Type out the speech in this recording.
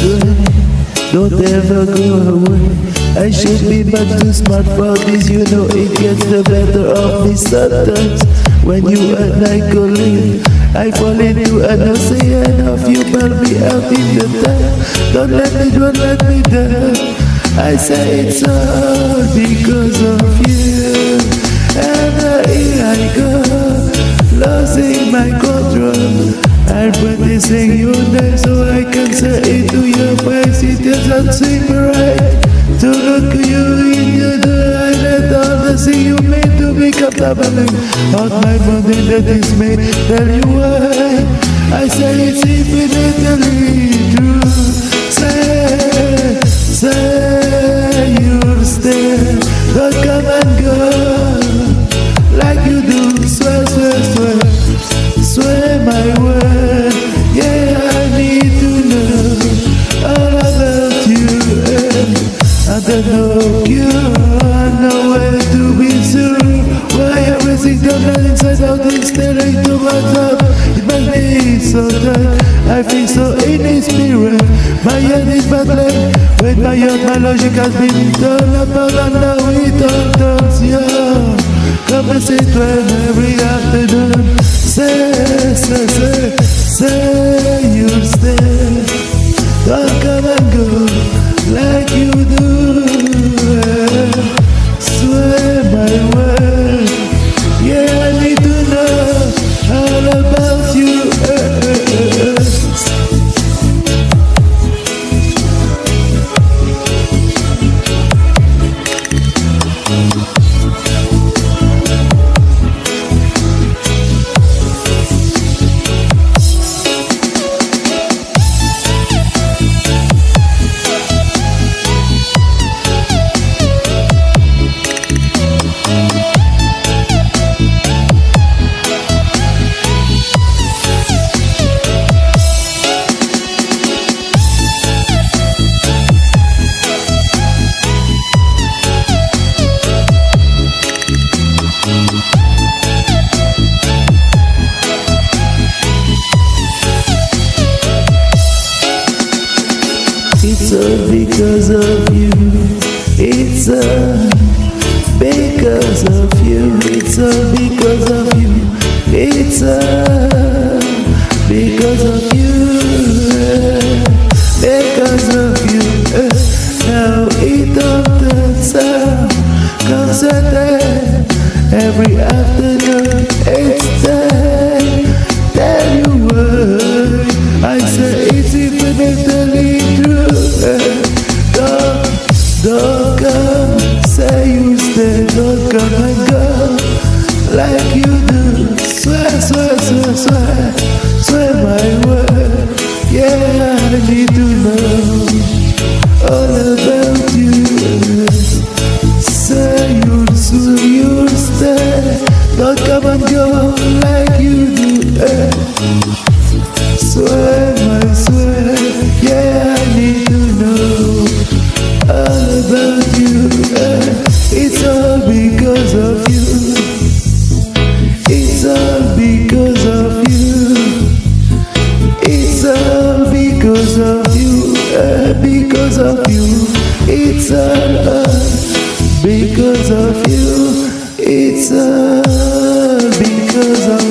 Don't don't ever go away. I should be much too smart for this, you know it gets the better of me sometimes. When you and I collide, I fall into an ocean of you, pull me out in the dark. Don't let me, don't let me down. I say it's all because of you. And here I go, losing my control. I'm practicing your name so I can say it. Doesn't seem right to look you in the eye. Let all the see you made to be become doubling on my body that is me. Tell you why I say it's infinitely true. Say, say you'll stay. Don't come and go you. Know where to be soon. Why everything that inside out my. It so tight. I feel so in spirit. My head is battling. With my heart, my logic has been done about and now it all turns yeah. Sit when every afternoon. Say, say, say, say you'll stay. All because of you. It's all because of you. It's all because of you. It's all because of you. Eh, because of you. Eh. Now it out. Comes a. Every afternoon it's time. Tell you why I say it's infinitely Go like you do. eh. Swear, my swear, yeah, I need to know all about you. eh. It's all because of you. It's all because of you. It's all because of you. Because of you. It's all uh, because of you. It's all i'm